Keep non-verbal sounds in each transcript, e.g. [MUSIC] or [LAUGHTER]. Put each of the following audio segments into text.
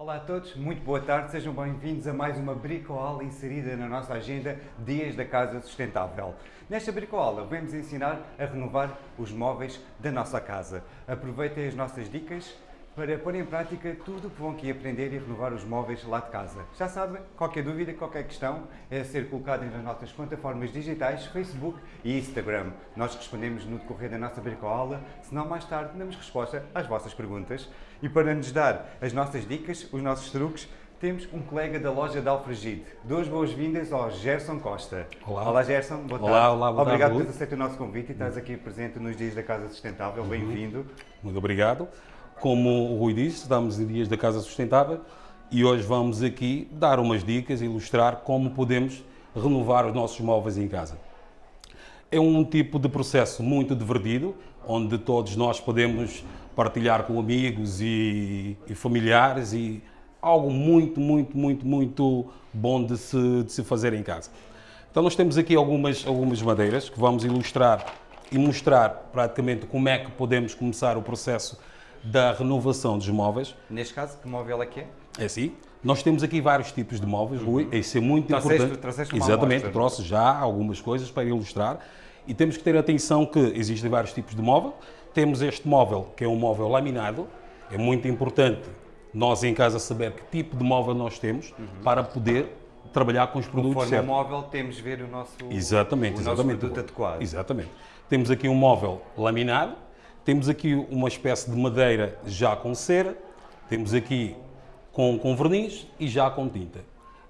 Olá a todos, muito boa tarde, sejam bem-vindos a mais uma bricoala inserida na nossa agenda Dias da Casa Sustentável. Nesta bricoala vamos ensinar a renovar os móveis da nossa casa. Aproveitem as nossas dicas para pôr em prática tudo o que vão aqui aprender e renovar os móveis lá de casa. Já sabem, qualquer dúvida, qualquer questão é ser colocada nas nossas plataformas digitais, Facebook e Instagram. Nós respondemos no decorrer da nossa bricoala, senão mais tarde damos resposta às vossas perguntas. E para nos dar as nossas dicas, os nossos truques, temos um colega da loja de Alfragide. Duas boas-vindas ao Gerson Costa. Olá. Olá Gerson, boa tarde. Olá, olá, boa Obrigado tarde, por ter aceito o nosso convite e estás aqui presente nos Dias da Casa Sustentável. Uhum. Bem-vindo. Muito obrigado. Como o Rui disse, estamos em Dias da Casa Sustentável e hoje vamos aqui dar umas dicas ilustrar como podemos renovar os nossos móveis em casa. É um tipo de processo muito divertido, onde todos nós podemos partilhar com amigos e, e familiares e algo muito, muito, muito, muito bom de se, de se fazer em casa. Então nós temos aqui algumas, algumas madeiras que vamos ilustrar e mostrar praticamente como é que podemos começar o processo da renovação dos móveis. Neste caso, que móvel é que é? É assim. Nós temos aqui vários tipos de móveis, Rui. Isso é muito Trouxeste- importante. trouxeste uma Exatamente. amostra. Trouxe já algumas coisas para ilustrar. E temos que ter atenção que existem vários tipos de móvel. Temos este móvel, que é um móvel laminado. É muito importante nós em casa saber que tipo de móvel nós temos para poder trabalhar com os produtos Conforme certos. móvel, temos ver o nosso, Exatamente, o nosso exatamente. produto adequado. Exatamente. Temos aqui um móvel laminado, temos aqui uma espécie de madeira já com cera, temos aqui com, com verniz e já com tinta.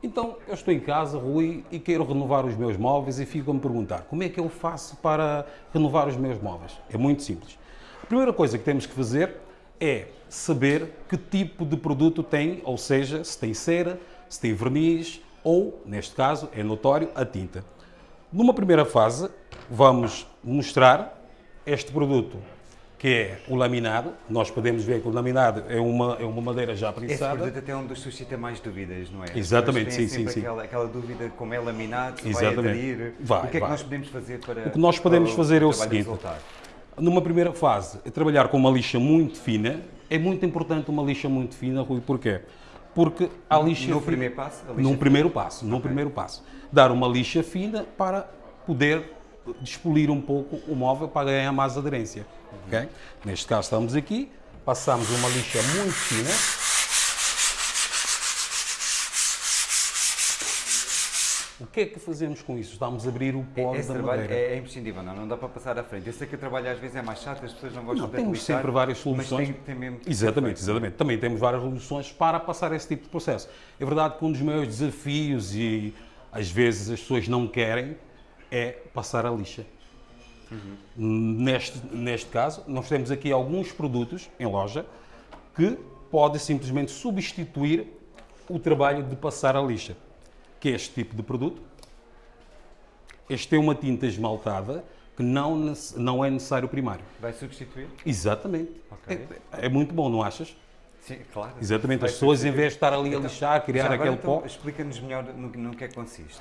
Então, eu estou em casa, Rui, e quero renovar os meus móveis e fico a me perguntar como é que eu faço para renovar os meus móveis? É muito simples. A primeira coisa que temos que fazer é saber que tipo de produto tem, ou seja, se tem cera, se tem verniz ou, neste caso, é notório, a tinta. Numa primeira fase, vamos mostrar este produto, que é o laminado. Nós podemos ver que o laminado é uma, é uma madeira já Esse prensada. produto até é um dos suscita mais dúvidas, não é? Exatamente, sim, sim, sim. Aquela, aquela dúvida como é laminado, se vai Exatamente. aderir. Vai, o que é que vai. nós podemos fazer para O que nós podemos fazer é o seguinte. resultar? Numa primeira fase, é trabalhar com uma lixa muito fina. É muito importante uma lixa muito fina, Rui, porquê? Porque a lixa No fina- primeiro passo, num primeiro passo, num primeiro passo, dar uma lixa fina para poder despolir um pouco o móvel para ganhar mais aderência. ok? Neste caso estamos aqui, passamos uma lixa muito fina. O que é que fazemos com isso? Estamos a abrir o pó Esse da madeira. é, é imprescindível, não, não dá para passar à frente. Eu sei que o trabalho às vezes é mais chato, as pessoas não gostam Não, de temos aplicar, sempre várias soluções. tem, tem mesmo Exatamente, exatamente. Também temos várias soluções para passar esse tipo de processo. É verdade que um dos maiores desafios, e às vezes as pessoas não querem, é passar a lixa. Neste, neste caso, nós temos aqui alguns produtos em loja que podem simplesmente substituir o trabalho de passar a lixa, que é este tipo de produto. Este é uma tinta esmaltada que não, não é necessário primário. vai substituir? Exatamente. Ok. É, é muito bom, não achas? Sim, claro. Exatamente. Vai As pessoas, em vez de estar ali a lixar, criar agora, aquele então, pó, Explica-nos melhor no, no que é que consiste.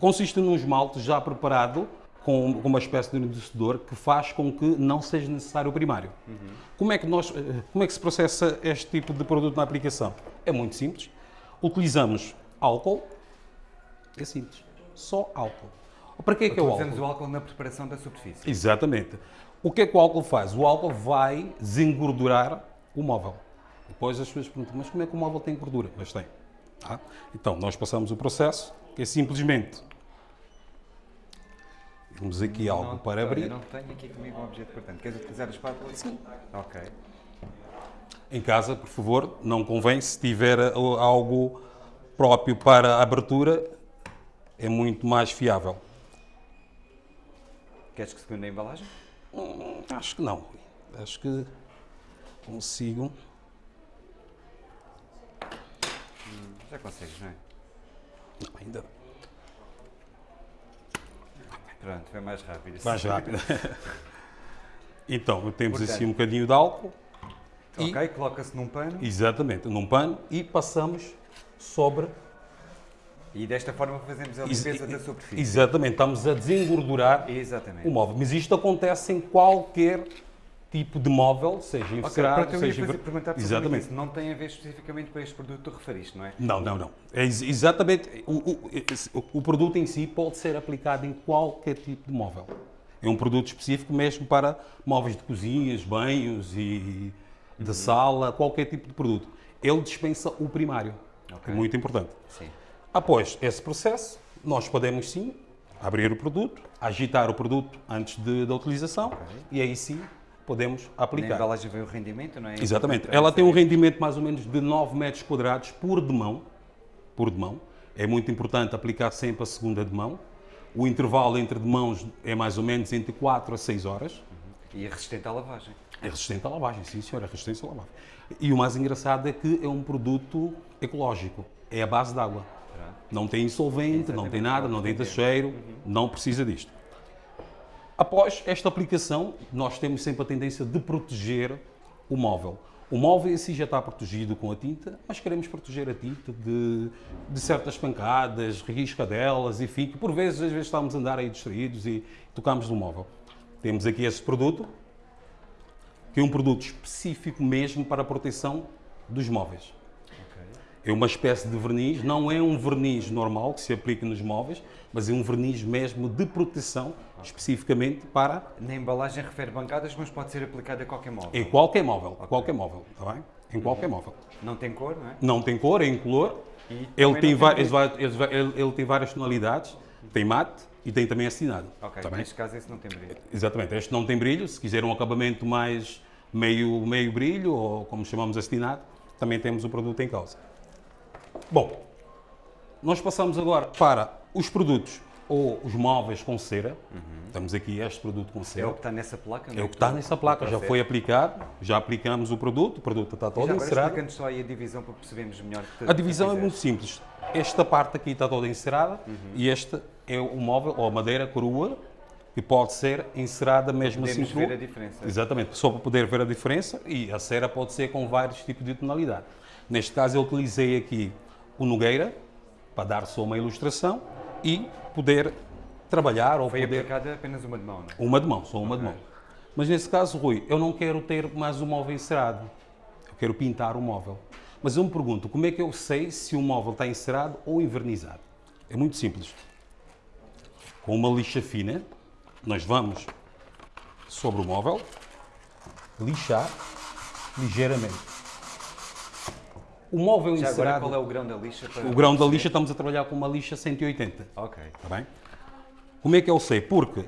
Consiste num esmalte já preparado com com uma espécie de endurecedor que faz com que não seja necessário o primário. Como, é que nós, eh, como é que se processa este tipo de produto na aplicação? É muito simples. Utilizamos álcool. É simples. Só álcool. Para que é que é o álcool? Usamos o álcool na preparação da superfície. Exatamente. O que é que o álcool faz? O álcool vai desengordurar o móvel. Depois as pessoas perguntam, mas como é que o móvel tem gordura? Mas tem. tá? Então, nós passamos o processo, que é simplesmente... Temos aqui algo Não, para abrir. não tenho aqui comigo um objeto portanto. Queres utilizar a espátula? Sim. Ok. Em casa, por favor, não convém, se tiver algo próprio para a abertura, é muito mais fiável. Queres que segunda a embalagem? Hum, Acho que não. Acho que consigo. Já consegues, não é? Ainda Pronto, foi mais rápido. mais [LAUGHS] rápido. [LAUGHS] então, temos Portanto- assim um bocadinho de álcool. Ok, coloca-se num pano Exatamente, num pano e passamos sobre. e desta forma fazemos a limpeza da superfície. Exatamente, estamos a desengordurar Exatamente. o móvel. Mas isto acontece em qualquer tipo de móvel, seja Ok, encerado, pronto, eu ia seja... fazer- enver- perguntar Exatamente. Isso não tem a ver especificamente com este produto que tu referiste, não é? Não, não, não. É ex- exatamente. O, o- o- produto em si pode ser aplicado em qualquer tipo de móvel. É um produto específico mesmo para móveis de cozinhas, banhos e de Uhum. sala, qualquer tipo de produto. Ele dispensa o primário. Ok. É muito importante. Sim. Após esse processo, nós podemos sim abrir o produto, agitar o produto antes de- da utilização e aí sim podemos Na aplicar. embalagem vem o rendimento, não é? Exatamente. Ela tem um rendimento mais ou menos de 9 metros quadrados por demão. Por demão. É muito importante aplicar sempre a segunda demão. O intervalo entre demãos é mais ou menos entre 4 a 6 horas. E é resistente à lavagem. É resistente à lavagem, sim senhor, é resistente à lavagem. E o mais engraçado é que é um produto ecológico. É a base d'água. Não tem insolvente, não tem Exatamente, nada, não tem cheiro, não precisa disto. Após esta aplicação, nós temos sempre a tendência de proteger o móvel. O móvel em si já está protegido com a tinta, mas queremos proteger a tinta de, de certas pancadas, riscadelas, enfim, que por vezes, às vezes estamos a andar aí distraídos e tocamos no móvel. Temos aqui esse produto, que é um produto específico mesmo para a proteção dos móveis. É uma espécie de verniz, não é um verniz normal que se aplica nos móveis, mas é um verniz mesmo de proteção, especificamente para Na embalagem refere bancadas, mas pode ser aplicado a qualquer móvel. em qualquer móvel, qualquer móvel, está bem? Em qualquer móvel. Não tem cor, não é? Não tem cor, é incolor. Ele tem, várias, brilho. ele, ele tem várias tonalidades, tem mate e tem também assinado. Ok, bem? neste caso esse não tem brilho. Exatamente, este não tem brilho, se quiser um acabamento mais meio, meio brilho, ou como chamamos assinado, também temos o produto em causa. Bom, nós passamos agora para os produtos ou os móveis com cera. Estamos aqui este produto com É cera. o que está nessa placa, não É o que está nessa placa, já foi aplicado, já aplicamos o produto, o produto está todo Já agora encerado. explica-nos só aí a divisão para percebermos melhor. que A divisão que é muito simples. Esta parte aqui está toda encerada e este é o móvel ou a madeira crua que pode ser encerada mesmo Podemos assim crua. ver a diferença. Exatamente, só para poder ver a diferença e a cera pode ser com vários tipos de tonalidade. Neste caso eu utilizei aqui o Nogueira para dar só uma ilustração e poder trabalhar ou Foi poder aplicada apenas uma de mão, não é? uma de mão, só uma de mão. Mas nesse caso, Rui, eu não quero ter mais um móvel encerado. Eu quero pintar o móvel. Mas eu me pergunto, como é que eu sei se o móvel está encerado ou envernizado? É muito simples. Com uma lixa fina, nós vamos sobre o móvel, lixar ligeiramente. O móvel Já agora encerado, qual é o grão da lixa? Para... o grão da lixa, estamos a trabalhar com uma lixa 180. Ok. Está bem? Como é que eu sei? Porque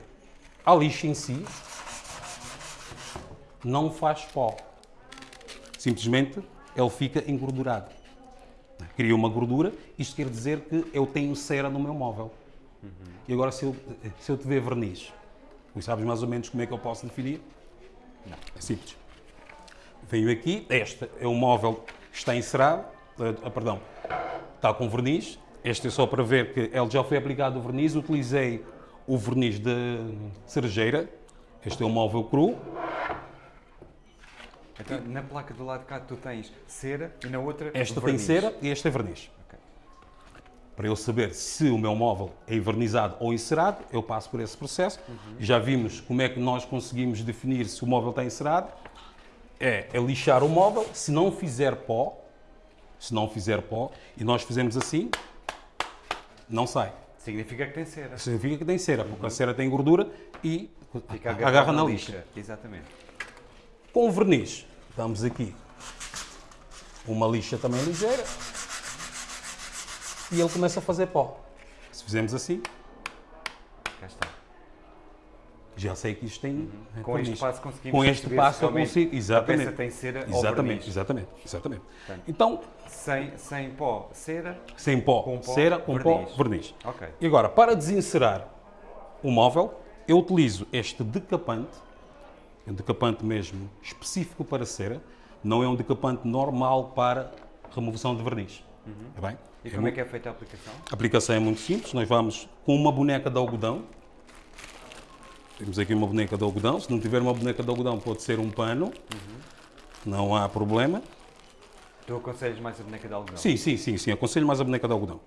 a lixa em si não faz pó. Simplesmente ele fica engordurado. Cria uma gordura, isto quer dizer que eu tenho cera no meu móvel. E agora, se eu, se eu te ver verniz, tu sabes mais ou menos como é que eu posso definir? Não. É simples. Venho aqui, este é um móvel está encerado, ah, perdão, está com verniz. Este é só para ver que ele já foi aplicado o verniz. Utilizei o verniz de cerejeira. Este é um móvel cru. Então, na placa do lado de cá tu tens cera e na outra Esta tem verniz. cera e este é verniz. Ok. Para eu saber se o meu móvel é envernizado ou encerado, eu passo por esse processo. Já vimos como é que nós conseguimos definir se o móvel está encerado. É, é lixar o móvel, se não fizer pó, se não fizer pó, e nós fizemos assim, não sai. Significa que tem cera. Significa que tem cera, porque a cera tem gordura e Fica agarra agarrado na lixa. lixa. Exatamente. Com o verniz, damos aqui uma lixa também ligeira e ele começa a fazer pó. Se fizermos assim, Cá está. Já sei que isto tem Uhum. Com verniz. este passo conseguimos Com este passo eu consigo, A exatamente. peça tem cera Exatamente, exatamente, exatamente. Portanto, Então, Sem, sem pó, cera. sem pó, Com pó, cera, com verniz. pó, verniz. Ok. E agora, para desencerar o móvel, eu utilizo este decapante, é um decapante mesmo específico para cera, não é um decapante normal para remoção de verniz. Está bem? Uhum. E É como é muito- que é feita a aplicação? A aplicação é muito simples, nós vamos com uma boneca de algodão. Temos aqui uma boneca de algodão, se não tiver uma boneca de algodão pode ser um pano, não há problema. Tu aconselhas mais a boneca de algodão? Sim, sim, sim, sim, aconselho mais a boneca de algodão.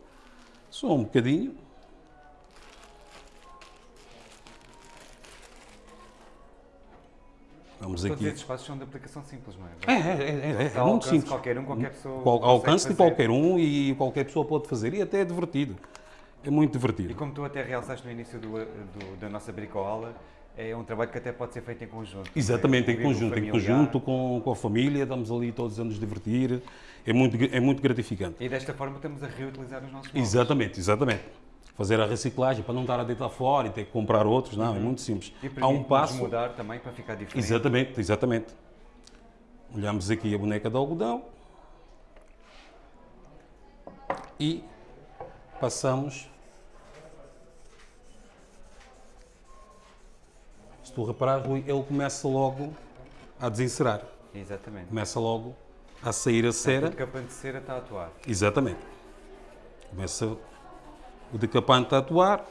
Só um bocadinho. É um Estamos Todos aqui. esses passos são de aplicação simples, não é? É, é, é, é, é muito simples. qualquer um, qualquer pessoa Qual- alcance de qualquer um e qualquer pessoa pode fazer. E até é divertido. É muito E divertido. como tu até realçaste no início do, do- da nossa bricoala, é um trabalho que até pode ser feito em conjunto. Exatamente, É, em conjunto, em conjunto com, com a família, estamos ali todos a nos divertir. É muito, é muito gratificante. E desta forma estamos a reutilizar os nossos móveis. Exatamente, exatamente. Fazer a reciclagem para não estar a deitar fora e ter que comprar outros, não, é muito simples. E Há um passo. mudar também para ficar diferente. Exatamente, exatamente. Olhamos aqui a boneca de algodão e passamos. Se tu reparares, Rui, ele começa logo a desencerar. Exatamente. Começa logo a sair a O cera. decapante de cera está a atuar. Exatamente. Começa o decapante a atuar.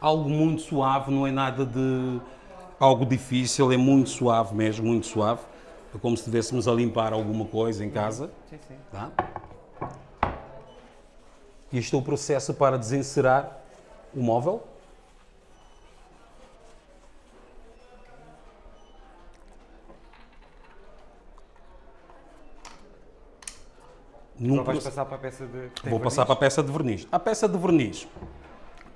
Algo muito suave, não é nada de algo difícil, é muito suave mesmo, muito suave. É como se estivéssemos a limpar alguma coisa em casa. Sim, sim. Tá? E este é o processo para desencerar o móvel. Num vais passar para a peça de. Vou passar verniz? para a peça de verniz. A peça de verniz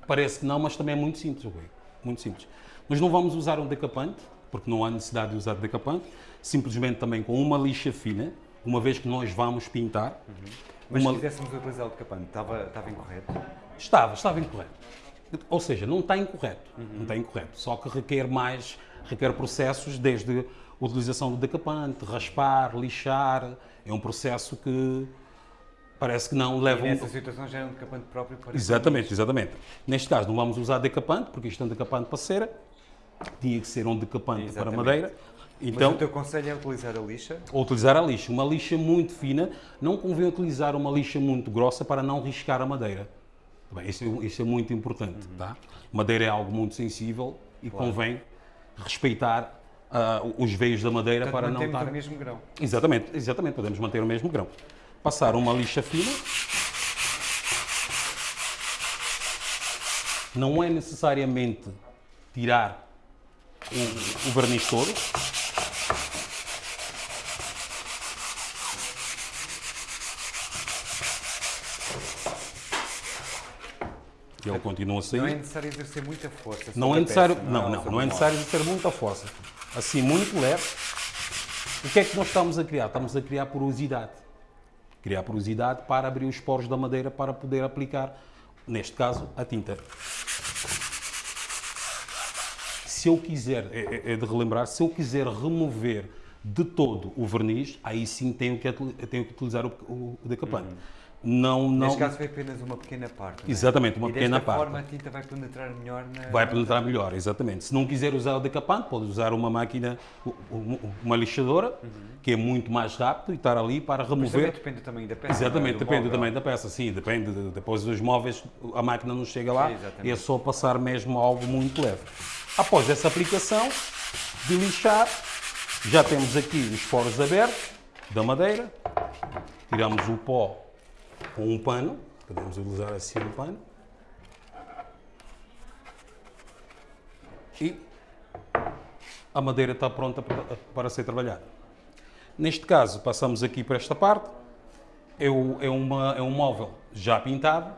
parece que não, mas também é muito simples, Rui. Muito simples. Mas não vamos usar um decapante, porque não há necessidade de usar decapante. Simplesmente também com uma lixa fina, uma vez que nós vamos pintar. Mas uma- se quiséssemos utilizar o decapante, estava, estava incorreto? Estava, estava incorreto. Ou seja, não está incorreto. Não está incorreto. Só que requer mais, requer processos desde a utilização do decapante, raspar, lixar. É um processo que parece que não E leva um, nessa situação já é um decapante próprio para. Exatamente, exatamente. Neste caso não vamos usar decapante, porque isto é um decapante para cera, tinha que ser um decapante para Exatamente. Madeira. Mas Então, o teu conselho é utilizar a lixa. ou utilizar a lixa. Uma lixa muito fina, não convém utilizar uma lixa muito grossa para não riscar a madeira. Bem, isso, é, isso é muito importante, Uhum. tá? Madeira é algo muito sensível e convém respeitar ah, os veios da madeira Portanto, para não estar... o mesmo grão. Exatamente, exatamente, podemos manter o mesmo grão. Passar uma lixa fina. Não é necessariamente tirar o, o verniz todo. Ele continua a sair. Não é necessário exercer muita força. Não é necessário, peça, não, não, sobre não é necessário ter muita força. Assim, muito leve. O que é que nós estamos a criar? Estamos a criar porosidade. Criar porosidade para abrir os poros da madeira para poder aplicar, neste caso, a tinta. Se eu quiser, é, é- é de relembrar, se eu quiser remover de todo o verniz, aí sim tenho que, tenho que utilizar o, o decapante. Não, não. Neste caso foi apenas uma pequena parte. é? Exatamente, uma e pequena parte. forma a tinta vai penetrar melhor na. Vai penetrar melhor, exatamente. Se não quiser usar o decapante, pode usar uma máquina, uma lixadora, que é muito mais rápido e estar ali para Mas também remover. depende do tamanho da peça. Exatamente, é? Depende móvel. também da peça, sim, depende. de- Depois dos móveis, a máquina não chega lá, Sim, é só passar mesmo algo muito leve. Após essa aplicação de lixar, já temos aqui os poros abertos da madeira, tiramos o pó com um pano, podemos utilizar assim um pano, e a madeira está pronta para, ser trabalhada. Neste caso, passamos aqui para esta parte, é, o- é uma, é um móvel já pintado,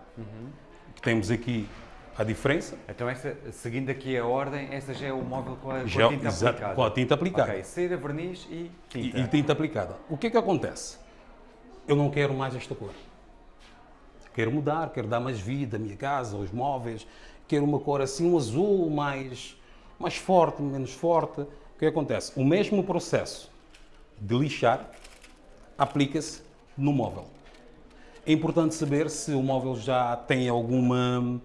que temos aqui a diferença, Então, essa, seguindo aqui a ordem, essa já é o móvel com a, com a Já- tinta exato, aplicada. com a tinta aplicada. Ok, cera, verniz e tinta. E, e tinta aplicada. O que é que acontece? Eu não quero mais esta cor. Quero mudar, quero dar mais vida à minha casa, aos móveis. Quero uma cor assim, um azul mais, mais forte, menos forte. O que acontece? O mesmo processo de lixar aplica-se no móvel. É importante saber se o móvel já tem alguma.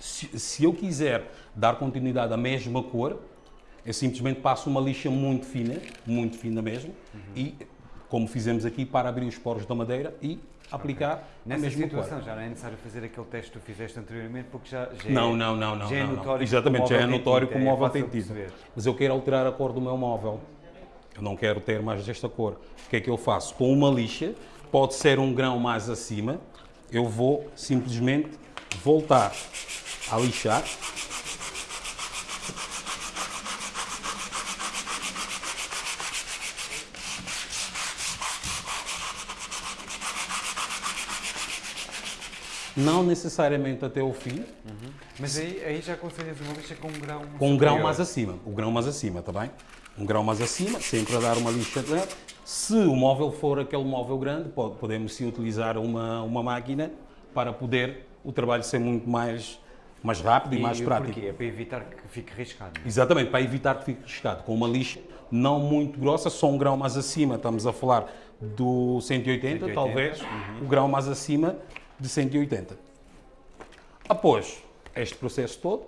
Se, se eu quiser dar continuidade à mesma cor, eu simplesmente passo uma lixa muito fina, muito fina mesmo, e como fizemos aqui, para abrir os poros da madeira e aplicar a Nessa mesma situação já não é necessário fazer aquele teste que tu fizeste anteriormente, porque já, já é, Não, não, não, não. já é não, não. notório que Exatamente, já é notório que o é móvel tem tinta. perceber. Mas eu quero alterar a cor do meu móvel. Eu não quero ter mais desta cor. O que é que eu faço? Com uma lixa, pode ser um grão mais acima, eu vou simplesmente voltar a lixar. Não necessariamente até o fim, Mas aí, aí já aconselhas uma lixa com um grão com um grão mais acima. O grão mais acima, está bem? Um grão mais acima, sempre a dar uma lixa. Se o móvel for aquele móvel grande, pode- podemos sim utilizar uma, uma máquina para poder o trabalho ser muito mais, mais rápido e, mais o prático. porquê? É para evitar que fique riscado. não é? Exatamente, para evitar que fique riscado. Com uma lixa não muito grossa, só um grão mais acima, estamos a falar do 180, 180, talvez, uhum. o grão mais acima de 180. Após este processo todo,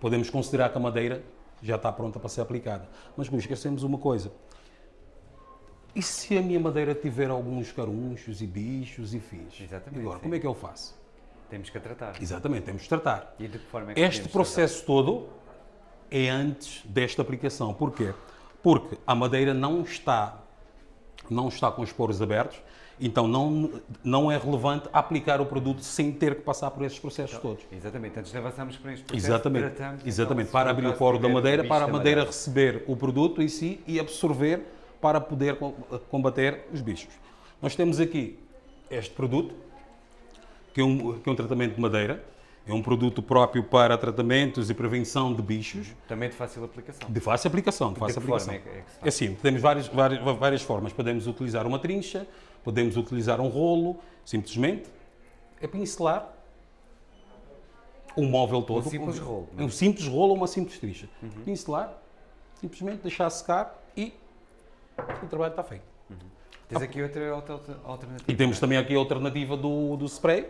podemos considerar que a madeira já está pronta para ser aplicada. Mas Rui, esquecemos uma coisa. E se a minha madeira tiver alguns carunchos e bichos e fins? Exatamente, Agora, sim. como é que eu faço? Temos que a tratar. Exatamente, temos de tratar. E de que forma é que Este processo todo é antes desta aplicação. Porquê? Porque a madeira não está, não está com os poros abertos, então não, não é relevante aplicar o produto sem ter que passar por esses processos todos. tratar? Exatamente. Antes de avançarmos para este processo, Exatamente, tratamos, exatamente. então, para abrir o poro da madeira, para a da madeira receber o produto em si e absorver para poder co- combater os bichos. Nós temos aqui este produto, que é um, que é um tratamento de madeira, é um produto próprio para tratamentos e prevenção de bichos, Também de fácil aplicação. de fácil aplicação, de fácil forma aplicação. é que- é que se faz? É assim, temos várias, várias, várias formas. Podemos utilizar uma trincha, podemos utilizar um rolo, simplesmente é pincelar o móvel todo. Um simples rolo, não é? Um simples rolo ou uma simples trincha. Uhum. Pincelar, simplesmente deixar secar e o trabalho está feito. Tens aqui outra alter- alternativa. E temos também aqui a alternativa do, do spray.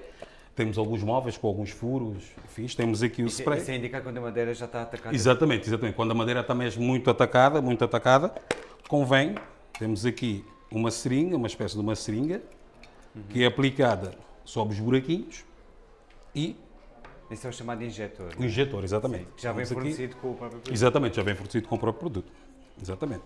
Temos alguns móveis com alguns furos, fiz. Temos aqui o Isso, spray. isso é indicar quando a madeira já está atacada. Exatamente, exatamente. Quando a madeira está mesmo muito atacada, muito atacada, convém, temos aqui uma seringa, uma espécie de uma seringa, que é aplicada sobre os buraquinhos e Isso é o chamado injetor. o injetor, exatamente. Que já vem aqui- fornecido com o próprio produto. Exatamente, já vem fornecido com o próprio produto. Exatamente.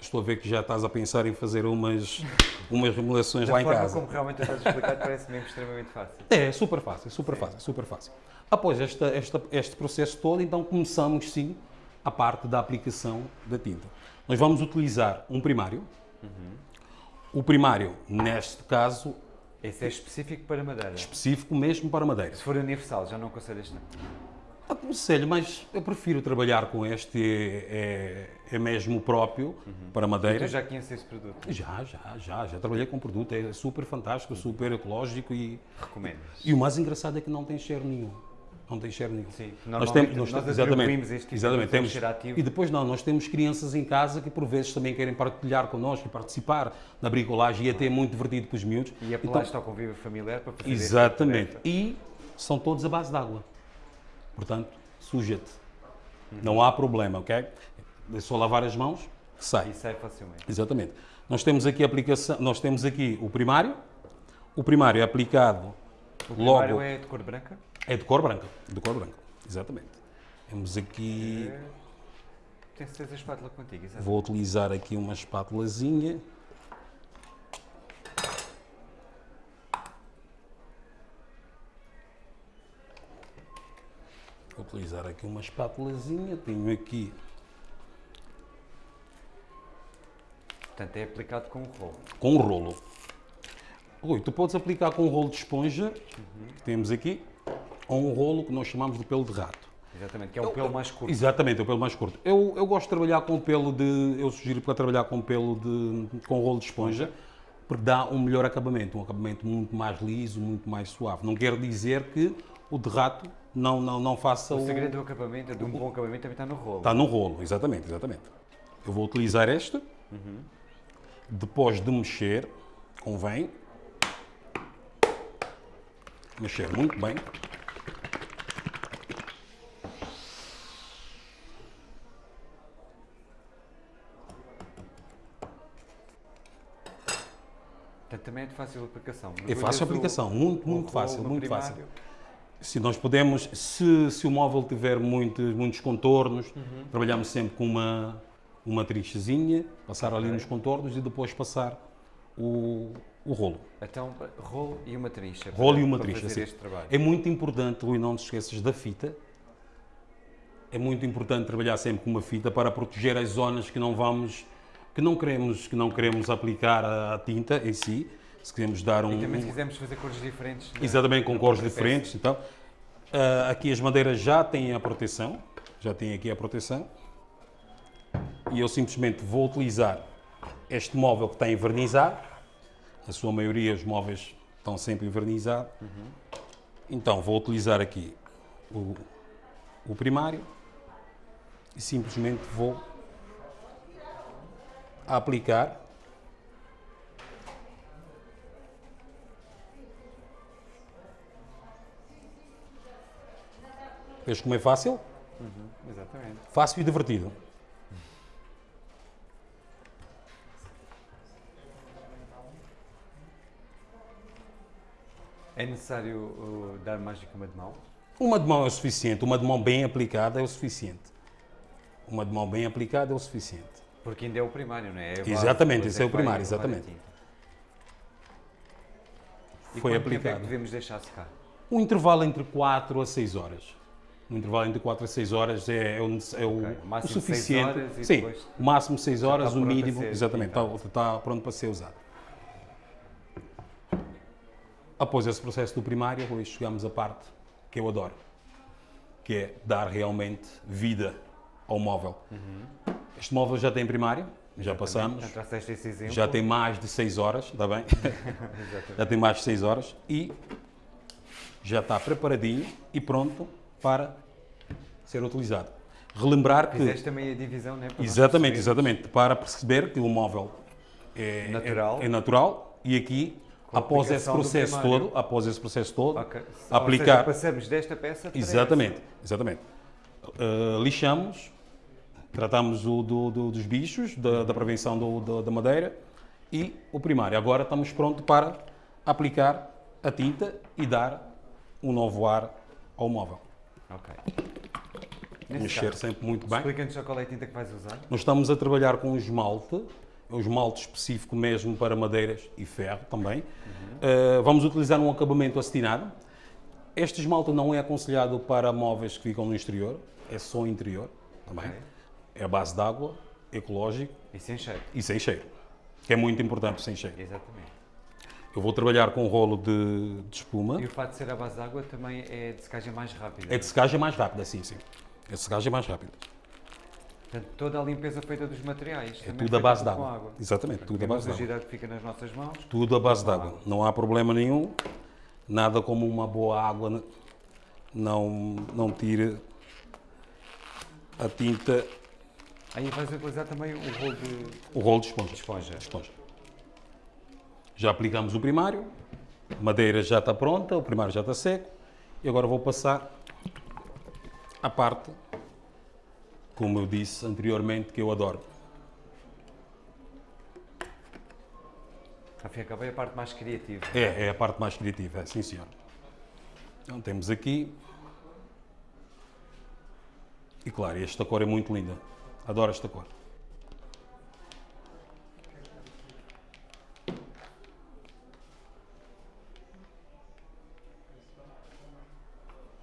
Estou a ver que já estás a pensar em fazer umas, umas remodelações Da lá em forma casa. como realmente estás a explicar, parece mesmo extremamente fácil. É, super fácil, super fácil, super fácil. Após esta, esta- este processo todo, então começamos sim a parte da aplicação da tinta. Nós vamos utilizar um primário. O primário, neste caso, Esse é específico para madeira. específico mesmo para madeira. Se for universal, já não aconselhas não. Aconselho, mas eu prefiro trabalhar com este, é, é, é mesmo próprio para madeira. Tu já conheces esse produto? Já, já, já, já trabalhei com o produto, é super fantástico, super ecológico e, Recomendas? e o mais engraçado é que não tem cheiro nenhum. Não tem cheiro nenhum. Sim, Nós temos, nós, nós exatamente, este tipo de exatamente, um temos. E depois não, nós temos crianças em casa que por vezes também querem partilhar connosco e participar na bricolagem e até é muito divertido para os miúdos. E apelaste ao convívio familiar para fazer Exatamente. E são todos à base de água. Portanto, suja-te. Não há problema, ok? É só lavar as mãos, sai. E sai facilmente. Exatamente. Nós temos aqui a aplicação, nós temos aqui o primário. O primário é aplicado O logo primário é de cor branca? É de cor branca, de cor branca. Exatamente. Temos aqui É... Tenho certeza a espátula contigo, exato. Vou utilizar aqui uma espátulazinha. Vou utilizar aqui uma espátulazinha. Tenho aqui Portanto, é aplicado com o rolo. com um rolo. Rui, tu podes aplicar com um rolo de esponja, que temos aqui, ou um rolo que nós chamamos de pelo de rato. Exatamente, que é o pelo mais curto. Exatamente, é o pelo mais curto. Eu, eu gosto de trabalhar com pelo de. Eu sugiro para trabalhar com pelo de. com rolo de esponja, porque dá um melhor acabamento, um acabamento muito mais liso, muito mais suave. Não quer dizer que o de rato não, não, não faça O segredo do acabamento, de um bom acabamento, também está no rolo. Está no rolo, exatamente, exatamente. Eu vou utilizar este. Depois de mexer, convém mexer muito bem. Também é de fácil aplicação. É fácil aplicação, muito, muito fácil, muito primário. fácil. Se nós podemos, se, se o móvel tiver muitos, muitos contornos, Uhum. trabalhamos sempre com uma, uma trinchezinha, passar ali nos contornos e depois passar o, o rolo. Então, rolo e uma trincha. Rolo para- e uma sim. trabalho. É muito importante, Rui, não te esqueças da fita. É muito importante trabalhar sempre com uma fita para proteger as zonas que não vamos, que não queremos, que não queremos aplicar a, a tinta em si. Se queremos dar um. E também se quisermos fazer cores diferentes. na- Exatamente, com cores diferentes. Então, ah, aqui as madeiras já têm a proteção, já têm aqui a proteção. E eu simplesmente vou utilizar este móvel que está envernizado. A sua maioria, os móveis estão sempre envernizados. Então, vou utilizar aqui o, o primário e simplesmente vou aplicar Vês como é fácil? peça. Exatamente. Fácil e divertido. É necessário uh, dar mais do que uma de mão? Uma de mão é o suficiente, uma de mão bem aplicada é o suficiente. Uma de mão bem aplicada é o suficiente. Porque ainda é o primário, não é? É Exatamente, esse é o vai primário, exatamente. E Foi quanto tempo é aplicado. que devemos deixar secar? Um intervalo entre 4 a 6 horas. Um intervalo entre 4 a 6 horas é, é o, é o- Ok, o o máximo seis suficiente. horas e Sim, o máximo 6 horas, o mínimo, ser exatamente, está, está pronto para ser usado. Após esse processo do primário, hoje chegamos à parte que eu adoro, que é dar realmente vida ao móvel. Uhum. Este móvel já tem primário, já passamos, Já tem mais de 6 horas, está bem? [LAUGHS] Já tem mais de 6 horas e já está preparadinho e pronto para ser utilizado. Relembrar que. Fizeste também a divisão, não é? Para Exatamente, exatamente, para perceber que o móvel é é- Natural. é natural e aqui, após esse processo todo, após esse processo todo, Ok. Ou aplicar. seja, passamos desta peça para Exatamente, exatamente. Uh, lixamos, tratamos o do- do- dos bichos, da, da prevenção do- do- da madeira e o primário. Agora estamos prontos para aplicar a tinta e dar um novo ar ao móvel. Ok. Nesse Mexer caso, sempre muito bem. Explica-nos só qual é a tinta que vais usar. Nós estamos a trabalhar com um esmalte, é um esmalte específico mesmo para madeiras e ferro também. Uh, vamos utilizar um acabamento acetinado. Este esmalte não é aconselhado para móveis que ficam no exterior, é só interior também. Ok. É a base de água, ecológico E sem cheiro. e sem cheiro, que é muito importante sem cheiro. Exatamente. Eu vou trabalhar com um rolo de, de espuma. E o fato de ser à base de água também é de secagem mais rápida. É de secagem mais rápida, sim, sim. É de secagem mais rápida. Portanto, toda a limpeza feita dos materiais. É tudo a feita base de com água. água. Exatamente, tudo a Temos base de a água. agilidade que fica nas nossas mãos. Tudo à base de Com água. água. Não há problema nenhum. Nada como uma boa água não, não tire a tinta, Aí vais utilizar também o rolo de o rolo de esponja. esponja. De esponja. Já aplicamos o primário, a madeira já está pronta, o primário já está seco. E agora vou passar a parte, como eu disse anteriormente, que eu adoro. Ao cabo é a parte mais criativa. É, é a parte mais criativa, é, sim senhor. Então temos aqui. E claro, esta cor é muito linda. Adoro esta cor.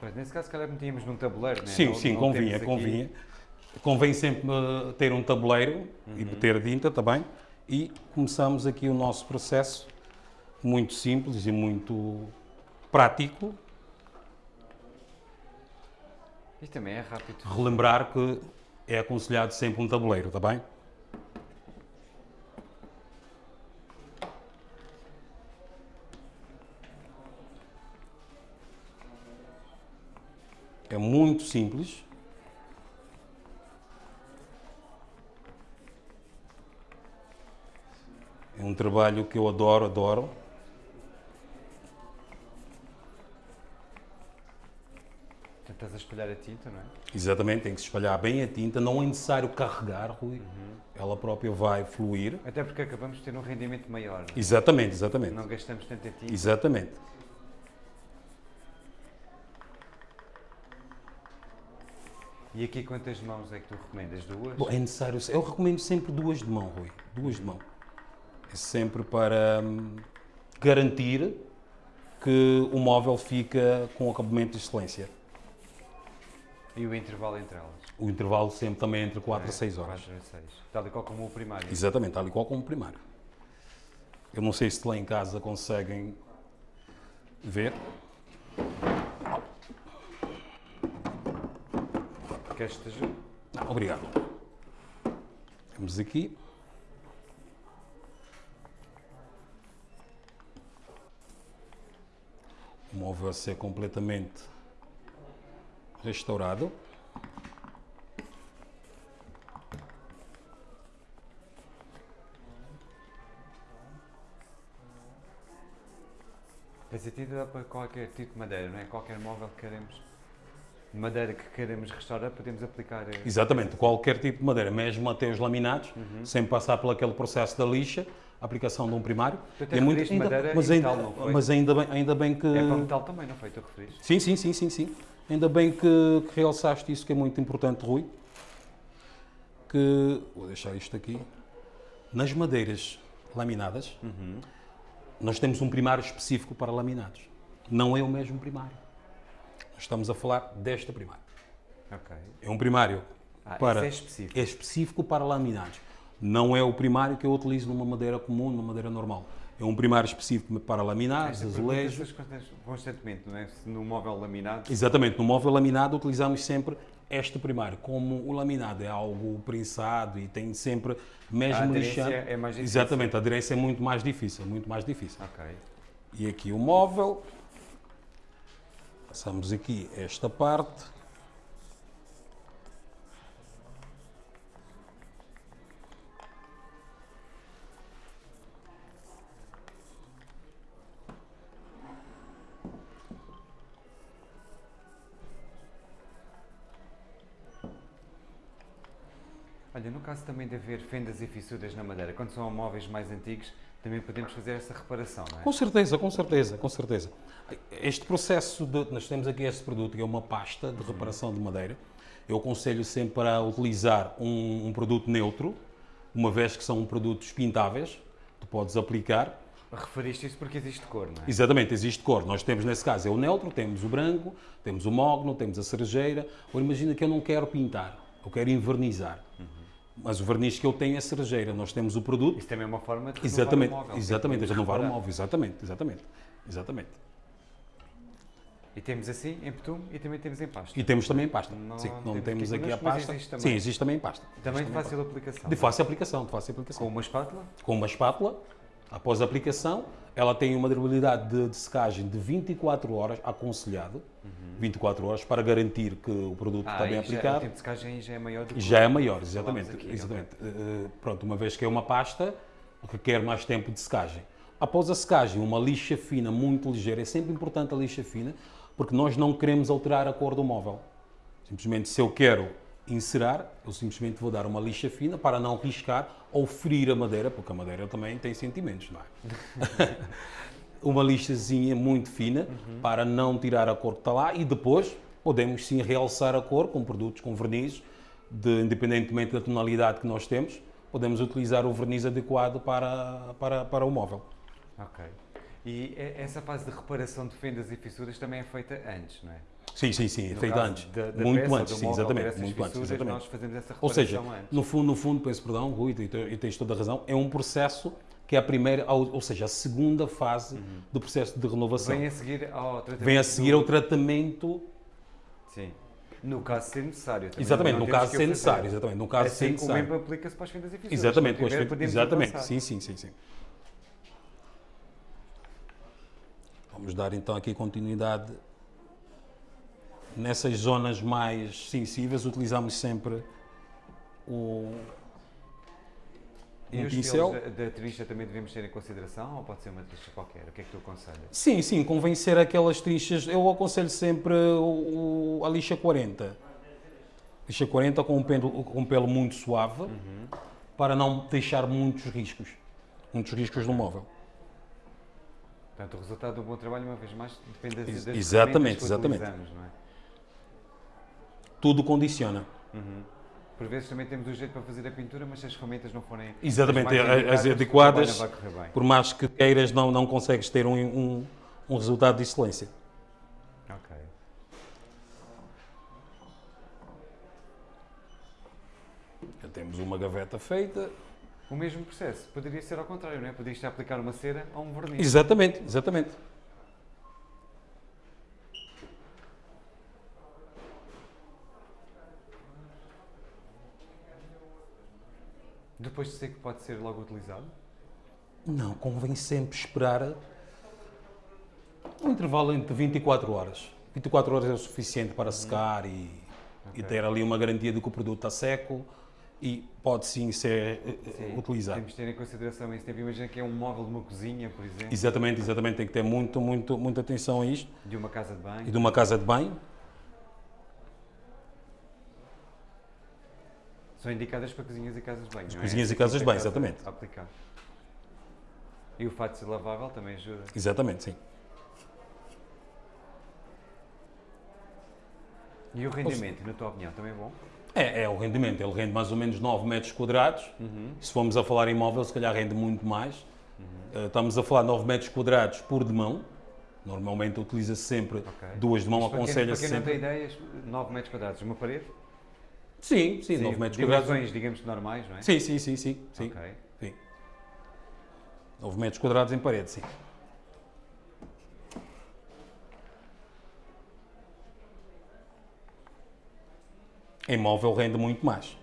Pois, nesse caso, se calhar metíamos num tabuleiro, não é? Sim, Não- sim, não convinha, temos aqui- convinha. Convém sempre eh, ter um tabuleiro e ter tinta também. E começamos aqui o nosso processo muito simples e muito prático. Isto também é rápido. Relembrar que é aconselhado sempre um tabuleiro, está bem? É muito simples. É um trabalho que eu adoro, adoro. A espalhar a tinta, não é? Exatamente, tem que se espalhar bem a tinta, não é necessário carregar, Rui. Ela própria vai fluir. Até porque acabamos de ter um rendimento maior. não é? Exatamente, exatamente. Não gastamos tanta tinta. Exatamente. E aqui quantas mãos é que tu recomendas? Duas? Bom, é necessário. Eu recomendo sempre duas de mão, Rui. Duas de mão. É sempre para hum, garantir que o móvel fica com acabamento de excelência. E o intervalo entre elas? O intervalo sempre também entre 4 a 6 horas. 4 a 6. Tal e qual como o primário. Exatamente, tal e qual como o primário. Eu não sei se lá em casa conseguem ver. Ajude? Não, obrigado. Temos aqui. O móvel a ser completamente restaurado. Faz sentido dá para qualquer tipo de madeira, não é? Qualquer móvel que queremos, madeira que queremos restaurar, podemos aplicar. eh, Exatamente, qualquer tipo de madeira, mesmo até os laminados, sem passar por aquele processo da lixa, aplicação de um primário. Tu é muito, referiste madeira mas, ainda, metal, não foi? mas ainda bem, ainda bem que. É para metal também, não foi? Tu referiste? Sim, sim, sim, sim, sim. Ainda bem que, que realçaste isso que é muito importante, Rui. Que vou deixar isto aqui. Nas madeiras laminadas, nós temos um primário específico para laminados. Não é o mesmo primário. Estamos a falar desta primário. Ok. É um primário Ah, para é específico. é específico para laminados. Não é o primário que eu utilizo numa madeira comum, numa madeira normal. É um primário específico para laminados, Esta azulejos. constantemente, não é? Se no móvel laminado. Exatamente, no móvel laminado utilizamos sempre este primário. Como o laminado é algo prensado e tem sempre mesmo A aderência lixando. é mais difícil. Exatamente, a aderência é muito mais difícil, muito mais difícil. Ok. E aqui o móvel. Passamos aqui esta parte. Caso também de haver fendas e fissuras na madeira, quando são móveis mais antigos, também podemos fazer essa reparação, não é? Com certeza, com certeza, com certeza. Este processo, de, nós temos aqui este produto que é uma pasta de reparação de madeira. Eu aconselho sempre a utilizar um, um produto neutro, uma vez que são produtos pintáveis, tu podes aplicar. Referiste isso porque existe cor, não é? Exatamente, existe cor. Nós temos nesse caso é o neutro, temos o branco, temos o mogno, temos a cerejeira. Ou imagina que eu não quero pintar, eu quero envernizar. Mas o verniz que eu tenho é cerejeira. Nós temos o produto, Isso também é uma forma de renovar Exatamente, o móvel. exatamente, renovar o móvel, exatamente, exatamente, exatamente. E temos assim em betume e também temos em pasta. E temos também em pasta. Não Sim, não temos temos aqui a pasta. existe também. Sim, existe também em pasta. Também Existe de fácil aplicação. De fácil aplicação, de fácil Com aplicação. uma espátula? Com uma espátula, após a aplicação, ela tem uma durabilidade de, de secagem de 24 horas, aconselhado, 24 horas, para garantir que o produto está bem aí já- o aplicado. tempo de secagem já é maior do que Já é maior, exatamente. aqui, exatamente. Eh, pronto, uma vez que é uma pasta, requer mais tempo de secagem. Após a secagem, uma lixa fina muito ligeira, é sempre importante a lixa fina, porque nós não queremos alterar a cor do móvel. Simplesmente, se eu quero encerar, eu simplesmente vou dar uma lixa fina para não riscar ou ferir a madeira, porque a madeira também tem sentimentos, não é? [LAUGHS] uma lixazinha muito fina para não tirar a cor que está lá e depois podemos sim realçar a cor com produtos com verniz, de, independentemente da tonalidade que nós temos, podemos utilizar o verniz adequado para, para, para o móvel. Ok. E- essa fase de reparação de fendas e fissuras também é feita antes, não é? Sim, sim, sim, é No feito antes. da- da muito peça antes, sim, móvel exatamente. Muito antes, fissuras, exatamente. Nós fazemos essa Ou seja, antes. no fundo, no fundo, peço perdão, Rui, e te- tens toda a razão, é um processo que é a primeira, ou seja, a segunda fase do processo de renovação. Uhum. Vem a seguir ao tratamento. Vem a seguir ao tratamento Sim. No caso ser necessário. também Exatamente, no caso ser necessário, exatamente, no caso de ser Assim, O necessário. mesmo aplica-se para as fendas e fissuras. Exatamente, com as podemos exatamente. avançar. Sim, sim, sim, sim. Vamos dar então aqui continuidade. Nessas zonas mais sensíveis utilizamos sempre o E um os pincel. da, da trincha também devemos ter em consideração ou pode ser uma trincha qualquer? O que é que tu aconselhas? Sim, sim, convém ser aquelas trinchas. Eu aconselho sempre o, o- a lixa 40. Lixa 40 com um pelo, com um pelo muito suave Uhum. para não deixar muitos riscos. Muitos riscos no móvel. Portanto, o resultado do bom trabalho, uma vez mais, depende das, das exatamente, que exatamente. não é? Tudo condiciona. Por vezes também temos o jeito para fazer a pintura, mas se as ferramentas não forem Exatamente, as, indicadas, adequadas. bem. Por mais que queiras, não, não consegues ter um, um, um resultado de excelência. Ok. Já temos uma gaveta feita. O mesmo processo poderia ser ao contrário, não é? A aplicar uma cera a um verniz. Exatamente, exatamente. Depois de seco pode ser logo utilizado? Não, convém sempre esperar um intervalo entre 24 horas. 24 horas é o suficiente para secar e, e Ok. ter ali uma garantia de que o produto está seco e pode sim ser eh, eh, Sim, utilizado. Temos de ter em consideração esse tempo. Imagina que é um móvel de uma cozinha, por exemplo, Exatamente, exatamente. Tem que ter muito, muito, muita atenção a isto. de uma casa de banho. E de uma casa de banho, São indicadas para cozinhas e casas de banho. não é? cozinhas e Essa casas de banho, a casa exatamente. Aplicar. E o fato de ser lavável também ajuda. exatamente, sim. E o rendimento, na tua opinião, também é bom? É, é o rendimento. Ele rende mais ou menos 9 metros quadrados. Se formos a falar em móvel, se calhar rende muito mais. Eh, Estamos a falar de 9 metros quadrados por demão. Normalmente utiliza-se sempre Ok. duas de mão, aconselha-se Para quem não tem sempre. ideias, 9 metros quadrados, uma parede? Sim, sim, 9 metros dimensões, quadrados. digamos, normais, não é? Sim, sim, sim, sim. sim, Ok. sim. 9 metros quadrados em parede, sim. Em móvel rende muito mais.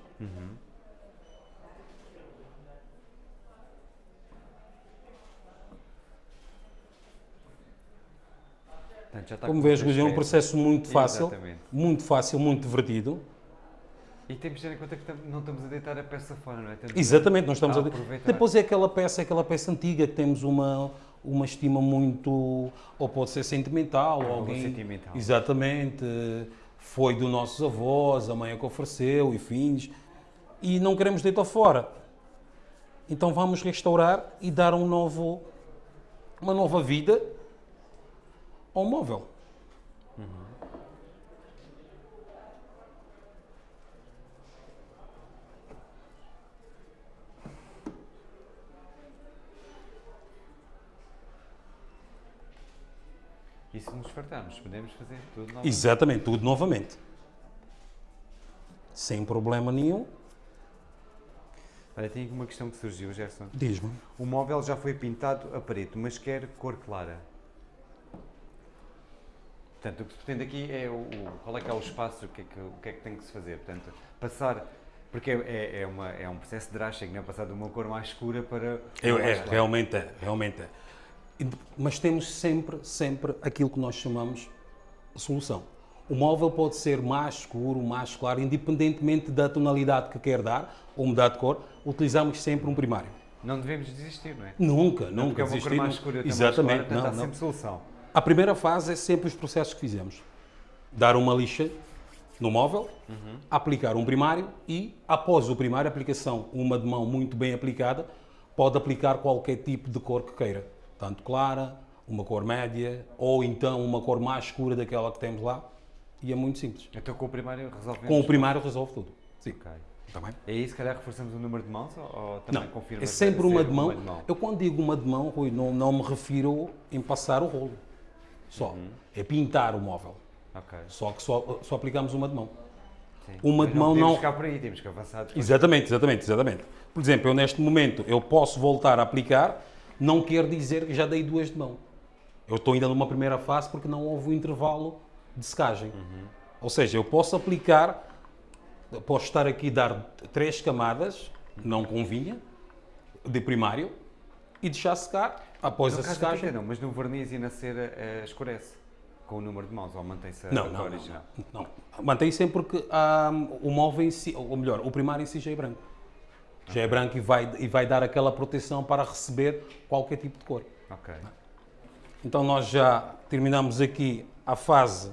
Portanto, está Como com vês, é um processo muito fácil, Exatamente. muito fácil, muito divertido. E temos de ter em conta que não estamos a deitar a peça fora, não é? Estamos Exatamente, nós estamos a aproveitar. Depois é aquela peça, aquela peça antiga que temos uma, uma estima muito, ou pode ser sentimental, ou alguém... sentimental. Exatamente, foi dos nossos avós, a mãe é que ofereceu e fins, e não queremos deitar fora. Então vamos restaurar e dar um novo, uma nova vida ao móvel. E se nos fartarmos, podemos fazer tudo novamente. Exatamente, tudo novamente. Sem problema nenhum. Olha, tem aqui uma questão que surgiu, Gerson. Diz-me. O móvel já foi pintado a preto, mas quer cor clara. Portanto, o que se pretende aqui é o, o- qual é que é o espaço, o que é que, o que é que tem que se fazer. Portanto, passar, porque é, é, uma, é um processo drástico, não é? Passar de uma cor mais escura para Eu, é, realmente é, realmente é. Mas temos sempre, sempre aquilo que nós chamamos solução. O móvel pode ser mais escuro, mais claro, independentemente da tonalidade que quer dar ou mudar de cor, utilizamos sempre um primário. Não devemos desistir, não é? Nunca, Não, porque nunca é desistir. mais não- escura, outra mais Exatamente, clara, não, não. sempre solução. A primeira fase é sempre os processos que fizemos. Dar uma lixa no móvel, aplicar um primário e, após o primário, a aplicação, uma de mão muito bem aplicada, pode aplicar qualquer tipo de cor que queira. Tanto clara, uma cor média, ou então uma cor mais escura daquela que temos lá. E é muito simples. Então com o primário resolvemos. Com o primário resolve tudo. Sim. Ok. Está bem? É isso, se calhar reforçamos o número de mãos ou, também Não, confirma é sempre uma de, mão. de mão? Eu quando digo uma de mão, Rui, não, não me refiro em passar o rolo. Só. Uhum. É pintar o móvel. Ok. Só que só, só aplicamos uma de mão. Sim. Uma Mas de mão podemos não- ficar por aí, temos que avançar depois. Exatamente, exatamente, exatamente. Por exemplo, eu neste momento eu posso voltar a aplicar, não quer dizer que já dei duas de mão. Eu estou ainda numa primeira fase porque não houve um intervalo de secagem. Ou seja, eu posso aplicar, posso estar aqui a dar três camadas, não convinha, de primário, e deixar secar. Após No a secagem. não, mas no verniz e na cera eh, escurece com o número de mãos ou mantém-se a Não, não, não, original? não. Mantém sempre porque ah, o móvel em si, ou melhor, o primário em si já é branco. Já é branco e vai, e vai dar aquela proteção para receber qualquer tipo de cor. Ok. Então nós já terminamos aqui a fase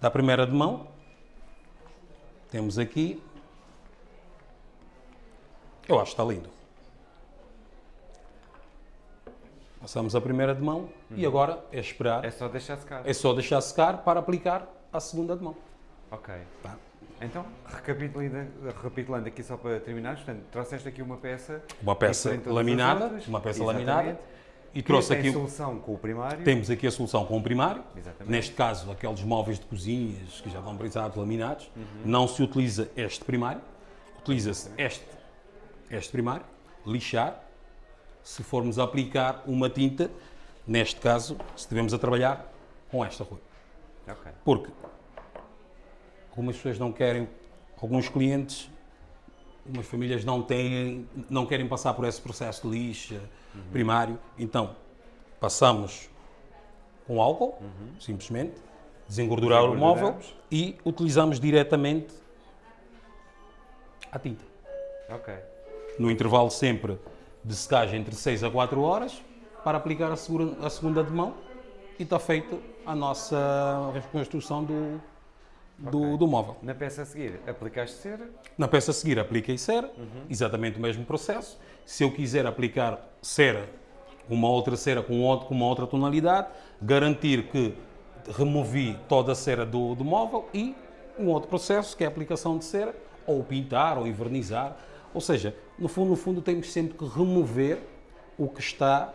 da primeira de mão. Temos aqui. Eu acho que está lindo. Passamos a primeira de mão e agora é esperar. É só deixar secar. É só deixar secar para aplicar a segunda de mão. Ok. Tá? Então, recapitulando, aqui só para terminar, portanto, trouxeste aqui uma peça. Uma peça laminada, uma peça exatamente, laminada, e que trouxe aqui, solução com o primário. temos aqui a solução com o primário, Exatamente. neste caso aqueles móveis de cozinhas que já estão brisados, laminados, Uhum. não se utiliza este primário, utiliza-se este, este primário, lixar se formos aplicar uma tinta, neste caso, se estivermos a trabalhar com esta Rui. Ok. Porque algumas pessoas não querem, alguns clientes, algumas famílias não têm, não querem passar por esse processo de lixa primário, então passamos com álcool, simplesmente, desengordurar o móvel e utilizamos diretamente a tinta. Ok. No intervalo sempre de secagem entre 6 a 4 horas, para aplicar a, segura- a segunda de mão e está feita a nossa reconstrução do, do, Ok. do móvel. Na peça a seguir, aplicaste cera. Na peça a seguir apliquei cera, exatamente o mesmo processo. Se eu quiser aplicar cera, uma outra cera com, outro, com uma outra tonalidade, garantir que removi toda a cera do, do móvel e um outro processo que é a aplicação de cera, ou pintar, ou envernizar. Ou seja, no fundo, no fundo temos sempre que remover o que está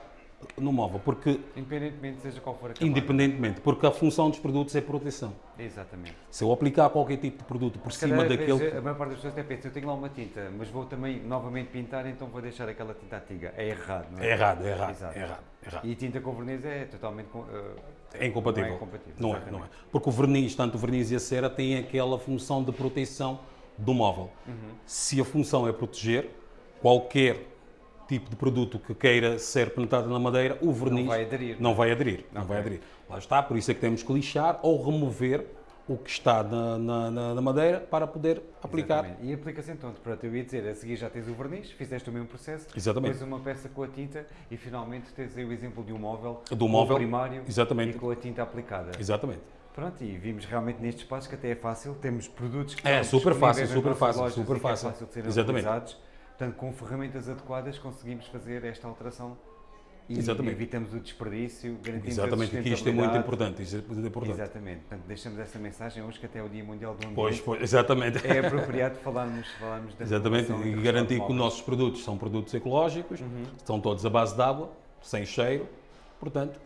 no móvel, porque Independentemente seja qual for a camada. independentemente, porque a função dos produtos é proteção. Exatamente. Se eu aplicar qualquer tipo de produto por cima Cada daquele vez, a maior parte das pessoas até pensa, eu tenho lá uma tinta, mas vou também novamente pintar, então vou deixar aquela tinta antiga. É errado, não é? É errado, é errado, Exato. é errado, é errado. E tinta com verniz é totalmente eh, É incompatível. Não é incompatível, Não é, não é. Porque o verniz, tanto o verniz e a cera, têm aquela função de proteção do móvel. Uhum. Se a função é proteger, qualquer tipo de produto que queira ser penetrado na madeira, o verniz vai aderir. Não vai aderir. Não vai aderir. Lá está, por isso é que temos que lixar ou remover o que está na, na- na- madeira para poder aplicar. Exatamente. E aplica-se então, pronto, eu ia dizer, a seguir já tens o verniz, fizeste o mesmo processo, Exatamente. depois uma peça com a tinta e finalmente tens aí o exemplo de um móvel, Do móvel, primário exatamente. e com a tinta aplicada. Exatamente. Pronto, e vimos realmente nestes espaços que até é fácil, temos produtos que É, super fácil, super fácil, super é fácil. fácil de serem Exatamente. utilizados. Portanto, com ferramentas adequadas conseguimos fazer esta alteração e Exatamente. evitamos o desperdício, garantimos Exatamente, a aqui isto é muito importante. Isto é muito importante. Exatamente, portanto deixamos essa mensagem hoje que até é o Dia Mundial do Ambiente. Pois, pois, exatamente. É apropriado falarmos, falarmos da Exatamente, e garantir que os nossos produtos são produtos ecológicos, Uhum. estão todos à base de água, sem cheiro, portanto,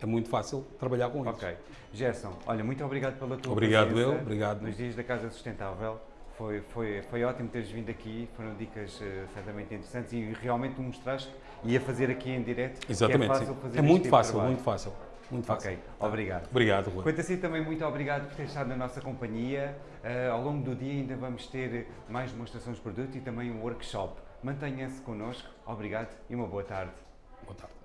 é muito fácil trabalhar com eles. Ok. Gerson, olha, muito obrigado pela tua Obrigado presença eu, obrigado. Nos dias da Casa Sustentável. Foi, foi, foi ótimo teres vindo aqui, foram dicas eh, certamente interessantes e realmente me mostraste e a fazer aqui em direto. que Exatamente, é fácil É muito tipo fácil, muito fácil, muito fácil. Ok, obrigado. Obrigado, Rui. Quanto a si também, muito obrigado por ter estado na nossa companhia. Eh, ao longo do dia ainda vamos ter mais demonstrações de produto e também um workshop. Mantenha-se connosco. Obrigado e uma boa tarde. Boa tarde.